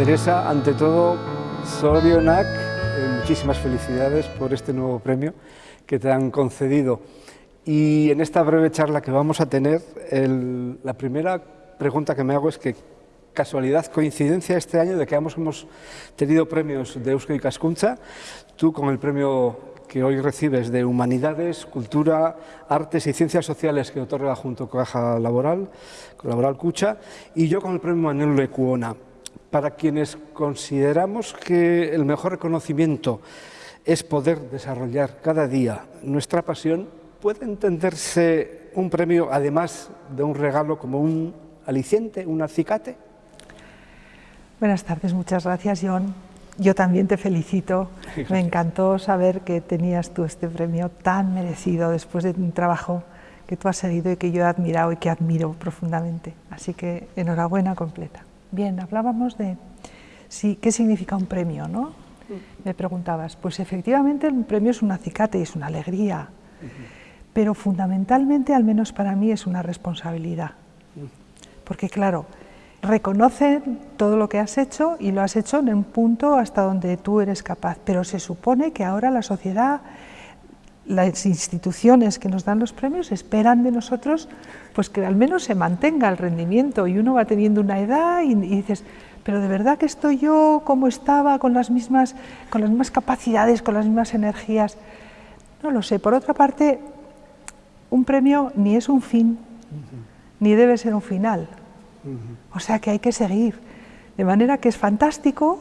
Teresa, ante todo, Sorionak, eh, muchísimas felicidades por este nuevo premio que te han concedido. Y en esta breve charla que vamos a tener, la primera pregunta que me hago es que casualidad, coincidencia este año de que ambos hemos tenido premios de Eusko y Cascuncha, tú con el premio que hoy recibes de Humanidades, Cultura, Artes y Ciencias Sociales que otorga junto con Caja Laboral, Laboral Cucha, y yo con el premio Manuel Lecuona. Para quienes consideramos que el mejor reconocimiento es poder desarrollar cada día nuestra pasión, puede entenderse un premio, además de un regalo, como un aliciente, un acicate. Buenas tardes, muchas gracias, John. Yo también te felicito. Me encantó saber que tenías tú este premio tan merecido después de un trabajo que tú has seguido y que yo he admirado y que admiro profundamente. Así que enhorabuena completa. Bien, hablábamos de sí, qué significa un premio, ¿no? Me preguntabas. Pues efectivamente un premio es un acicate y es una alegría, pero fundamentalmente, al menos para mí, es una responsabilidad. Porque claro, reconocen todo lo que has hecho y lo has hecho en un punto hasta donde tú eres capaz, pero se supone que ahora la sociedad, las instituciones que nos dan los premios esperan de nosotros pues que al menos se mantenga el rendimiento y uno va teniendo una edad y, dices, pero de verdad que estoy yo como estaba, con las, mismas, con las mismas capacidades, con las mismas energías. No lo sé. Por otra parte, un premio ni es un fin, ni debe ser un final. O sea que hay que seguir. De manera que es fantástico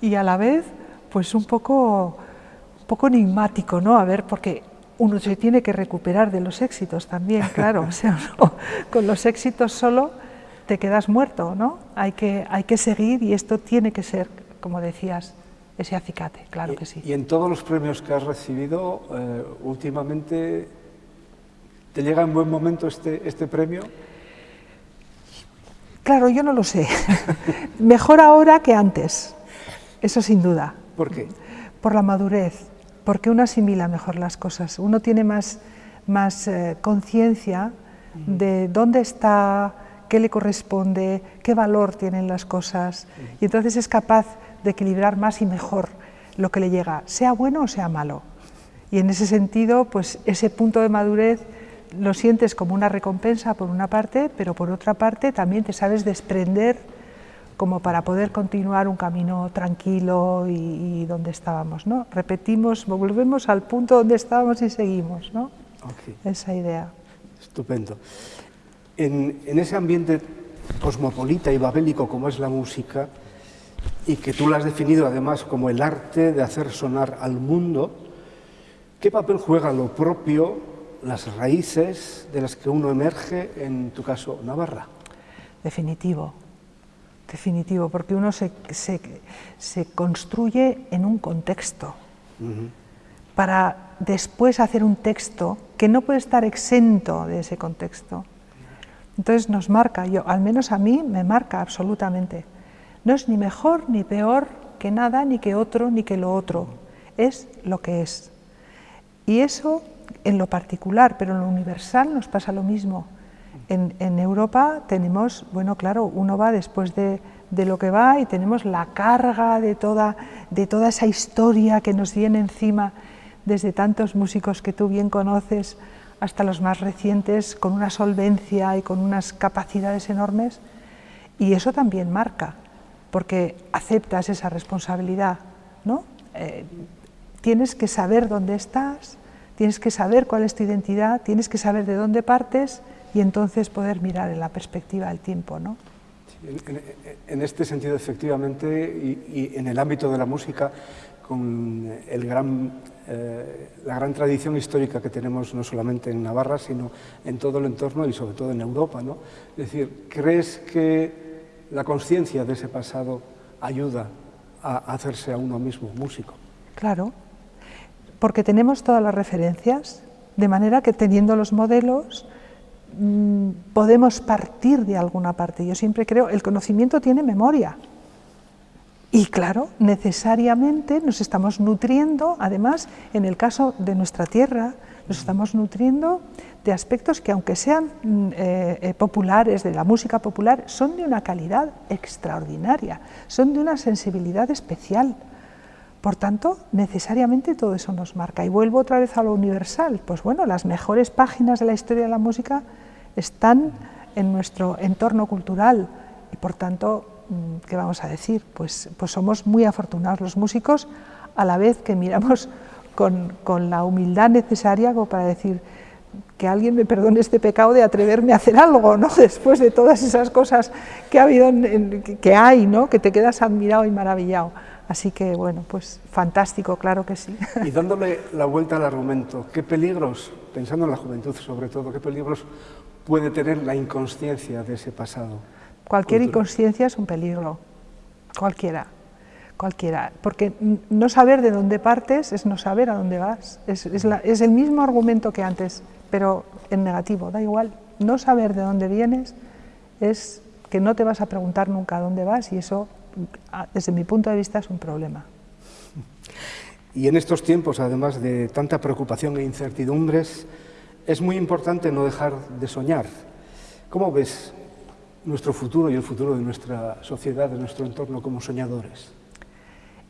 y a la vez pues un poco, poco enigmático, ¿no? A ver, porque uno se tiene que recuperar de los éxitos también, claro. O sea, con los éxitos solo te quedas muerto, ¿no? Hay que, hay que seguir y esto tiene que ser, como decías, ese acicate, claro que sí. Y en todos los premios que has recibido, eh, últimamente, ¿te llega en buen momento este, este premio? Claro, yo no lo sé. Mejor ahora que antes, eso sin duda. ¿Por qué? Por la madurez, porque uno asimila mejor las cosas, uno tiene más, más eh, conciencia de dónde está, qué le corresponde, qué valor tienen las cosas, y entonces es capaz de equilibrar más y mejor lo que le llega, sea bueno o sea malo. Y en ese sentido, pues ese punto de madurez lo sientes como una recompensa por una parte, pero por otra parte también te sabes desprender como para poder continuar un camino tranquilo y, donde estábamos, ¿no? Repetimos, volvemos al punto donde estábamos y seguimos, ¿no? Esa idea. Estupendo. En, en, ese ambiente cosmopolita y babélico como es la música, y que tú la has definido además como el arte de hacer sonar al mundo, ¿qué papel juega lo propio las raíces de las que uno emerge, en tu caso, Navarra. Definitivo, definitivo, porque uno se, construye en un contexto para después hacer un texto que no puede estar exento de ese contexto. Entonces nos marca, yo, al menos a mí me marca absolutamente. No es ni mejor ni peor que nada, ni que otro, ni que lo otro. Es lo que es. Y eso en lo particular, pero en lo universal nos pasa lo mismo. En, Europa tenemos, bueno, claro, uno va después de, lo que va y tenemos la carga de toda, de toda esa historia que nos viene encima, desde tantos músicos que tú bien conoces hasta los más recientes, con una solvencia y con unas capacidades enormes, y eso también marca, porque aceptas esa responsabilidad, ¿no? Eh, tienes que saber dónde estás, Tienes que saber cuál es tu identidad, tienes que saber de dónde partes y entonces poder mirar en la perspectiva del tiempo. ¿no? en, este sentido, efectivamente, y, en el ámbito de la música, con el gran, eh, la gran tradición histórica que tenemos no solamente en Navarra, sino en todo el entorno y sobre todo en Europa. ¿no? Es decir, ¿crees que la conciencia de ese pasado ayuda a hacerse a uno mismo músico? Claro, porque tenemos todas las referencias, de manera que teniendo los modelos podemos partir de alguna parte. Yo siempre creo, el conocimiento tiene memoria Y claro, necesariamente nos estamos nutriendo, además, en el caso de nuestra tierra, nos estamos nutriendo de aspectos que aunque sean mm, eh, eh, populares, de la música popular, son de una calidad extraordinaria, son de una sensibilidad especial. Por tanto, necesariamente todo eso nos marca. Y vuelvo otra vez a lo universal. Pues bueno, las mejores páginas de la historia de la música están en nuestro entorno cultural y por tanto, mm, ¿qué vamos a decir? Pues, pues somos muy afortunados los músicos a la vez que miramos con, con la humildad necesaria como para decir, que alguien me perdone este pecado de atreverme a hacer algo, ¿no? Después de todas esas cosas que ha habido, que hay, ¿no? Que te quedas admirado y maravillado. Así que, bueno, pues fantástico, claro que sí. Y dándole la vuelta al argumento, ¿qué peligros, pensando en la juventud sobre todo, qué peligros puede tener la inconsciencia de ese pasado? Cualquier inconsciencia es un peligro, cualquiera, cualquiera, porque no saber de dónde partes es no saber a dónde vas, es, es el mismo argumento que antes, pero en negativo, da igual, no saber de dónde vienes es que no te vas a preguntar nunca a dónde vas y eso desde mi punto de vista es un problema. Y en estos tiempos, además de tanta preocupación e incertidumbres, es muy importante no dejar de soñar. ¿Cómo ves nuestro futuro y el futuro de nuestra sociedad, de nuestro entorno como soñadores?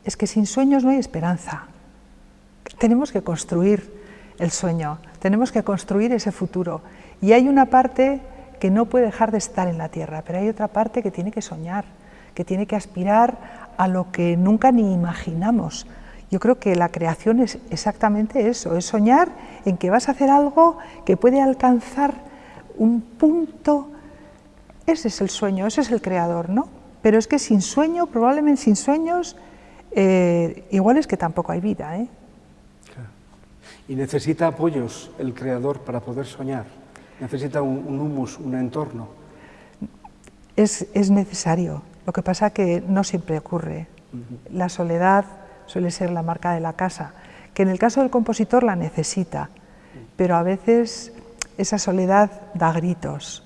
Es que sin sueños no hay esperanza. Tenemos que construir el sueño, tenemos que construir ese futuro. Y hay una parte que no puede dejar de estar en la tierra, pero hay otra parte que tiene que soñar que tiene que aspirar a lo que nunca ni imaginamos. Yo creo que la creación es exactamente eso, es soñar en que vas a hacer algo que puede alcanzar un punto, ese es el sueño, ese es el creador, ¿no? Pero es que sin sueño, probablemente sin sueños, eh, igual es que tampoco hay vida. ¿eh? Y necesita apoyos el creador para poder soñar, necesita un, humus, un entorno. Es, es necesario, lo que pasa que no siempre ocurre. La soledad suele ser la marca de la casa, que en el caso del compositor la necesita, pero a veces esa soledad da gritos,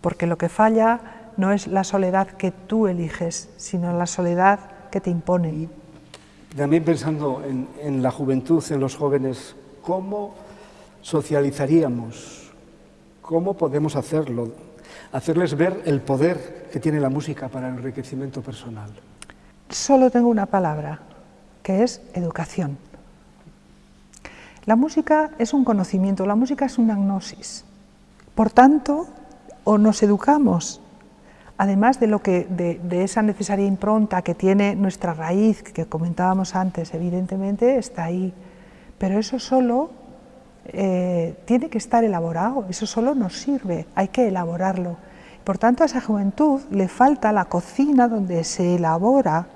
porque lo que falla no es la soledad que tú eliges, sino la soledad que te impone. También pensando en, en la juventud, en los jóvenes, ¿cómo socializaríamos? ¿Cómo podemos hacerlo? Hacerles ver el poder que tiene la música para el enriquecimiento personal. Solo tengo una palabra, que es educación. La música es un conocimiento, la música es una gnosis. Por tanto, o nos educamos, además de, lo que, de, esa necesaria impronta que tiene nuestra raíz, que comentábamos antes, evidentemente está ahí, pero eso solo eh, tiene que estar elaborado, eso solo nos sirve, hay que elaborarlo. Por tanto, a esa juventud le falta la cocina donde se elabora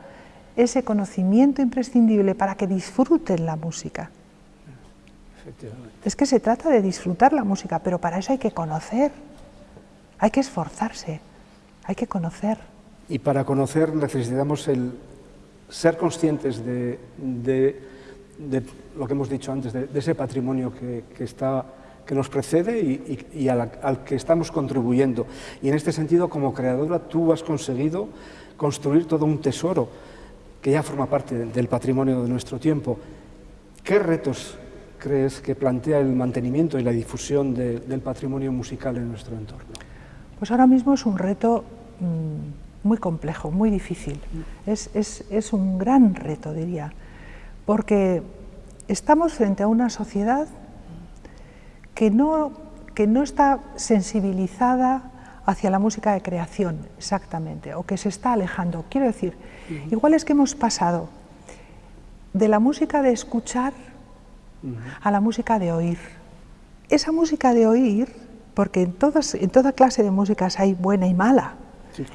ese conocimiento imprescindible para que disfruten la música. Es que se trata de disfrutar la música, pero para eso hay que conocer, hay que esforzarse, hay que conocer. Y para conocer necesitamos el ser conscientes de de lo que hemos dicho antes, de, ese patrimonio que, está, que nos precede y, al que estamos contribuyendo. Y en este sentido, como creadora, tú has conseguido construir todo un tesoro que ya forma parte del patrimonio de nuestro tiempo. ¿Qué retos crees que plantea el mantenimiento y la difusión del patrimonio musical en nuestro entorno? Pues ahora mismo es un reto mm, muy complejo, muy difícil. Es, es un gran reto, diría porque estamos frente a una sociedad que no, que no está sensibilizada hacia la música de creación, exactamente, o que se está alejando. Quiero decir, igual es que hemos pasado de la música de escuchar a la música de oír. Esa música de oír, porque en, todas, en toda clase de músicas hay buena y mala,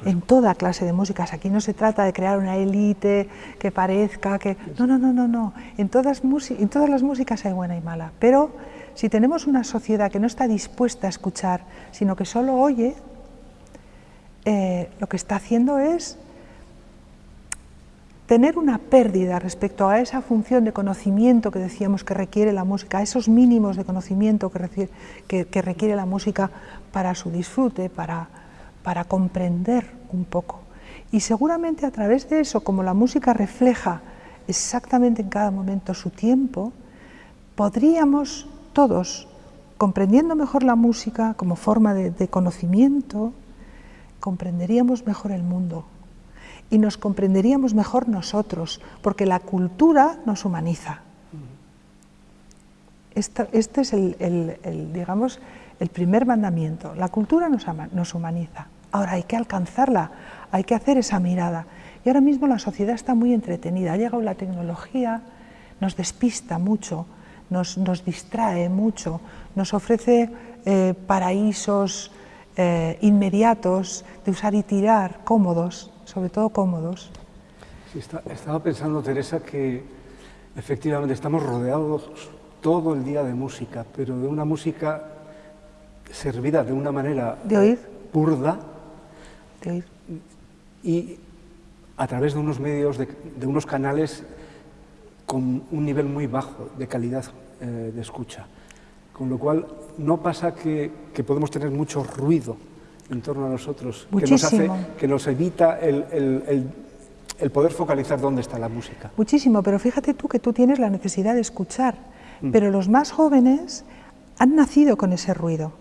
en toda clase de músicas. Aquí no se trata de crear una élite que parezca que... No, no, no, no, no. En todas, en todas las músicas hay buena y mala. Pero si tenemos una sociedad que no está dispuesta a escuchar, sino que solo oye, eh, lo que está haciendo es tener una pérdida respecto a esa función de conocimiento que decíamos que requiere la música, a esos mínimos de conocimiento que, que requiere la música para su disfrute, para, para comprender un poco. Y seguramente a través de eso, como la música refleja exactamente en cada momento su tiempo, podríamos todos, comprendiendo mejor la música como forma de, conocimiento, comprenderíamos mejor el mundo y nos comprenderíamos mejor nosotros, porque la cultura nos humaniza. Este, es el, digamos, el primer mandamiento. La cultura nos humaniza. Ahora hay que alcanzarla, hay que hacer esa mirada. Y ahora mismo la sociedad está muy entretenida. Ha llegado la tecnología, nos despista mucho, nos, nos distrae mucho, nos ofrece eh, paraísos eh, inmediatos de usar y tirar, cómodos, sobre todo cómodos. estaba pensando, Teresa, que efectivamente estamos rodeados todo el día de música, pero de una música servida de una manera ¿De oír? burda de y a través de unos medios, de, unos canales con un nivel muy bajo de calidad eh, de escucha. Con lo cual, no pasa que, podemos tener mucho ruido en torno a nosotros, que nos, hace, que nos evita el, el, poder focalizar dónde está la música. Muchísimo, pero fíjate tú que tú tienes la necesidad de escuchar, mm. pero los más jóvenes han nacido con ese ruido,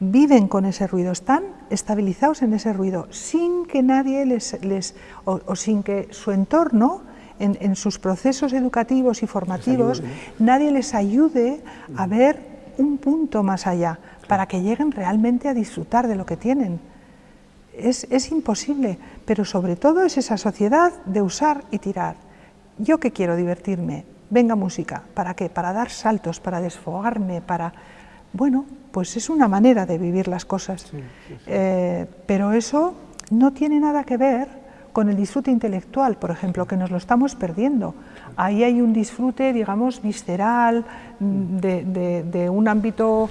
viven con ese ruido, están estabilizados en ese ruido, sin que nadie les, les o, sin que su entorno en, en, sus procesos educativos y formativos, nadie les ayude a ver un punto más allá para que lleguen realmente a disfrutar de lo que tienen. Es, imposible, pero sobre todo es esa sociedad de usar y tirar. Yo que quiero divertirme, venga música, ¿para qué? Para dar saltos, para desfogarme, para... Bueno, pues es una manera de vivir las cosas, eh, pero eso no tiene nada que ver con el disfrute intelectual, por ejemplo, que nos lo estamos perdiendo. Ahí hay un disfrute, digamos, visceral, mm, de, un ámbito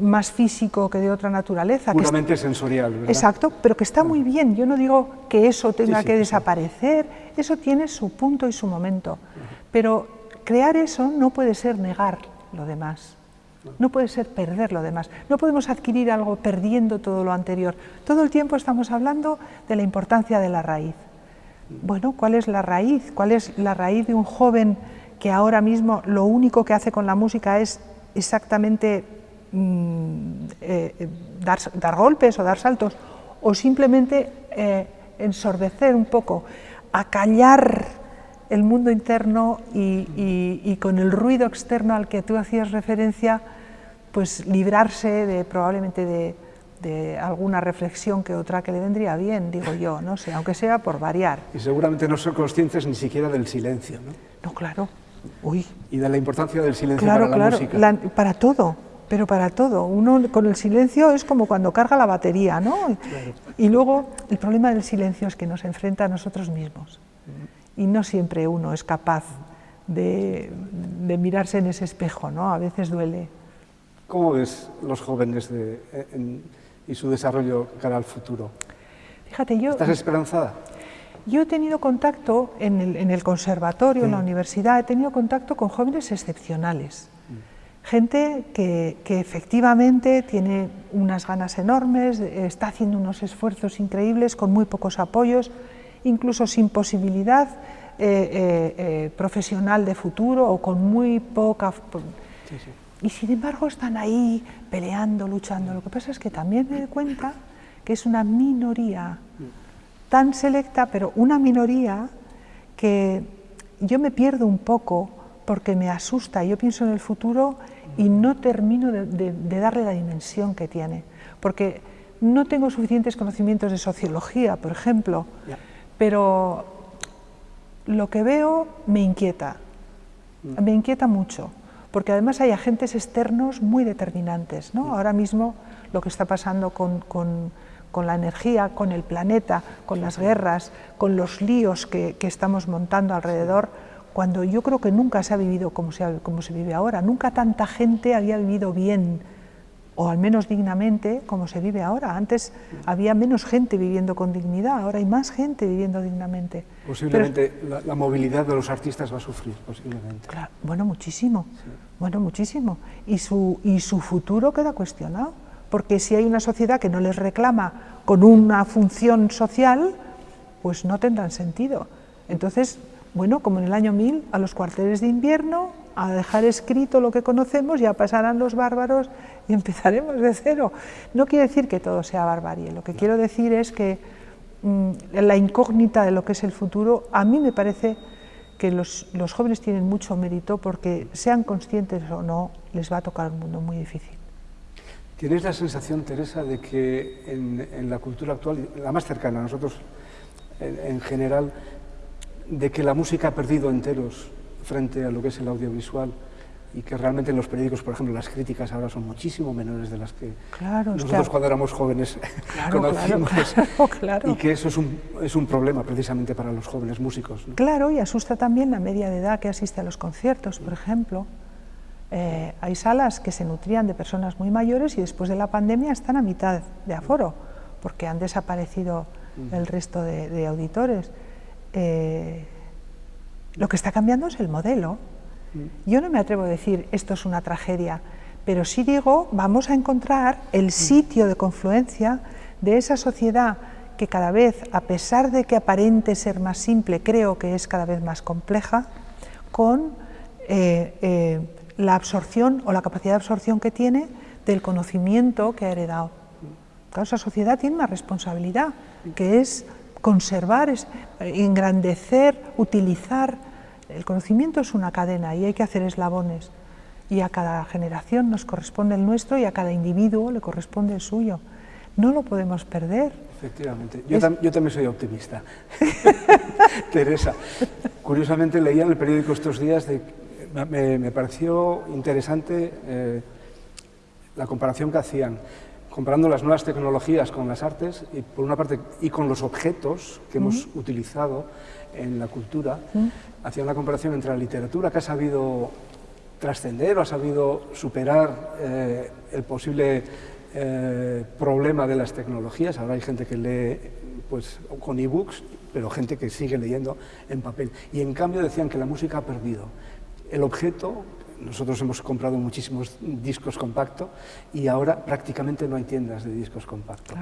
más físico que de otra naturaleza. Puramente sensorial, ¿verdad? Exacto, pero que está muy bien. Yo no digo que eso tenga que desaparecer, eso tiene su punto y su momento. Pero crear eso no puede ser negar lo demás. No puede ser perder lo demás. No podemos adquirir algo perdiendo todo lo anterior. Todo el tiempo estamos hablando de la importancia de la raíz. Bueno, ¿cuál es la raíz? ¿Cuál es la raíz de un joven que ahora mismo lo único que hace con la música es exactamente mm, eh, dar, golpes o dar saltos? O simplemente eh, ensordecer un poco, acallar el mundo interno y, con el ruido externo al que tú hacías referencia, pues librarse de probablemente de, de alguna reflexión que otra que le vendría bien, digo yo, no sé, aunque sea por variar. Y seguramente no son conscientes ni siquiera del silencio, ¿no? No, claro. Uy. Y de la importancia del silencio para la música. para todo, pero para todo. Uno con el silencio es como cuando carga la batería, ¿no? Y luego el problema del silencio es que nos enfrenta a nosotros mismos. Y no siempre uno es capaz de, de mirarse en ese espejo, ¿no? A veces duele. ¿Cómo ves los jóvenes de, en, y su desarrollo cara al futuro. Fíjate, yo... ¿Estás esperanzada? Yo he tenido contacto en el, conservatorio, en la mm. universidad, he tenido contacto con jóvenes excepcionales. Mm. Gente que, efectivamente tiene unas ganas enormes, está haciendo unos esfuerzos increíbles con muy pocos apoyos, incluso sin posibilidad eh, eh, eh, profesional de futuro o con muy poca... Sí, sí y sin embargo están ahí peleando, luchando. Lo que pasa es que también me doy cuenta que es una minoría tan selecta, pero una minoría que yo me pierdo un poco porque me asusta. Yo pienso en el futuro y no termino de, darle la dimensión que tiene, porque no tengo suficientes conocimientos de sociología, por ejemplo, pero lo que veo me inquieta, me inquieta mucho porque además hay agentes externos muy determinantes. ¿no? Ahora mismo lo que está pasando con, la energía, con el planeta, con las guerras, con los líos que, estamos montando alrededor, cuando yo creo que nunca se ha vivido como se, como se vive ahora, nunca tanta gente había vivido bien o al menos dignamente como se vive ahora. Antes había menos gente viviendo con dignidad, ahora hay más gente viviendo dignamente. Posiblemente la, movilidad de los artistas va a sufrir, posiblemente. Claro, bueno, muchísimo, bueno, muchísimo. Y su, y su futuro queda cuestionado, porque si hay una sociedad que no les reclama con una función social, pues no tendrán sentido. Entonces, bueno, como en el año 1000, a los cuarteles de invierno, a dejar escrito lo que conocemos, ya pasarán los bárbaros y empezaremos de cero. No quiere decir que todo sea barbarie, lo que quiero decir es que mm, la incógnita de lo que es el futuro, a mí me parece que los, jóvenes tienen mucho mérito porque sean conscientes o no, les va a tocar un mundo muy difícil. ¿Tienes la sensación, Teresa, de que en, la cultura actual, la más cercana a nosotros en general, de que la música ha perdido enteros frente a lo que es el audiovisual y que realmente en los periódicos, por ejemplo, las críticas ahora son muchísimo menores de las que nosotros cuando éramos jóvenes conocimos y que eso es un, es un, problema precisamente para los jóvenes músicos. Claro, y asusta también la media de edad que asiste a los conciertos, por ejemplo. Eh, hay salas que se nutrían de personas muy mayores y después de la pandemia están a mitad de aforo, porque han desaparecido el resto de, auditores. Eh, lo que está cambiando es el modelo. Mm. Yo no me atrevo a decir esto es una tragedia, pero sí digo, vamos a encontrar el mm. sitio de confluencia de esa sociedad que cada vez, a pesar de que aparente ser más simple, creo que es cada vez más compleja, con eh, eh, la absorción o la capacidad de absorción que tiene del conocimiento que ha heredado. Claro, esa sociedad tiene una responsabilidad, que es conservar, es engrandecer, utilizar el conocimiento es una cadena y hay que hacer eslabones y a cada generación nos corresponde el nuestro y a cada individuo le corresponde el suyo. No lo podemos perder. Efectivamente. Yo, también soy optimista. Teresa, curiosamente leía en el periódico estos días, de, me, pareció interesante eh, la comparación que hacían comparando las nuevas tecnologías con las artes y por una parte y con los objetos que hemos utilizado en la cultura, hacía una comparación entre la literatura que ha sabido trascender o ha sabido superar eh, el posible eh, problema de las tecnologías. Ahora hay gente que lee pues, con e-books, pero gente que sigue leyendo en papel. Y en cambio decían que la música ha perdido. El objeto, nosotros hemos comprado muchísimos discos compactos y ahora prácticamente no hay tiendas de discos compactos.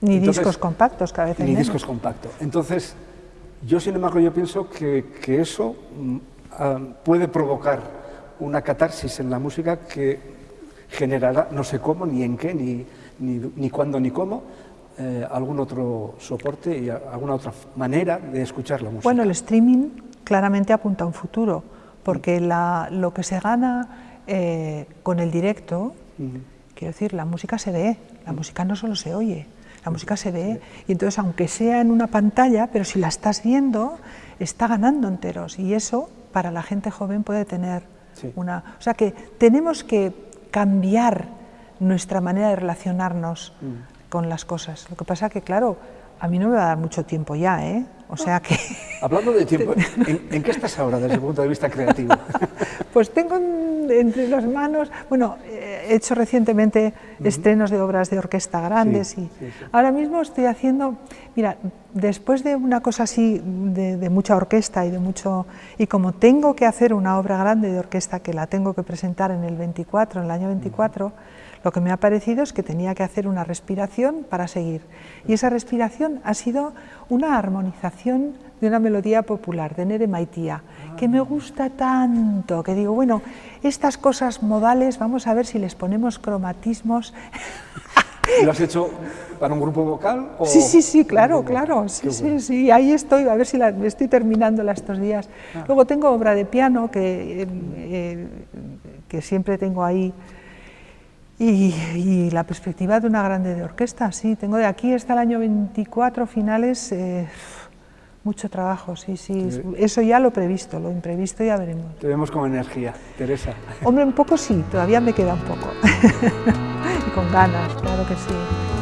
Ni discos compactos, cada vez Ni discos compactos. Entonces, yo, sin embargo, yo pienso que, eso ah, puede provocar una catarsis en la música que generará, no sé cómo, ni en qué, ni, ni, cuándo, ni cómo, eh, algún otro soporte y alguna otra manera de escuchar la música. Bueno, el streaming claramente apunta a un futuro, porque lo que se gana eh, con el directo, quiero decir, la música se ve, la música no solo se oye. La música se ve y entonces aunque sea en una pantalla, pero si la estás viendo, está ganando enteros y eso para la gente joven puede tener una... O sea que tenemos que cambiar nuestra manera de relacionarnos mm. con las cosas. Lo que pasa que, claro, a mí no me va a dar mucho tiempo ya, ¿eh? O sea que... Hablando de tiempo, ¿en, qué estás ahora desde el punto de vista creativo? Pues tengo entre las manos, bueno, he hecho recientemente estrenos de obras de orquesta grandes y ahora mismo estoy haciendo, mira, después de una cosa así de, mucha orquesta y de mucho, y como tengo que hacer una obra grande de orquesta que la tengo que presentar en el 24, en el año 24, lo que me ha parecido es que tenía que hacer una respiración para seguir. Y esa respiración ha sido una armonización de una melodía popular, de Nere Maitía, que me gusta tanto, que digo, bueno, estas cosas modales, vamos a ver si les ponemos cromatismos. ¿Lo has hecho para un grupo vocal? Sí, sí, sí, claro, claro, sí, sí, sí, ahí estoy, a ver si la, estoy terminándola estos días. Ah. Luego tengo obra de piano que, eh, eh, que siempre tengo ahí y, la perspectiva de una grande de orquesta, sí, tengo de aquí hasta el año 24 finales eh, mucho trabajo, sí, sí, eso ya lo previsto, lo imprevisto ya veremos. Te vemos con energía, Teresa. Hombre, un poco sí, todavía me queda un poco, y con ganas, claro que sí.